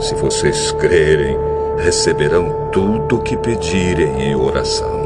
Se vocês crerem, receberão tudo o que pedirem em oração.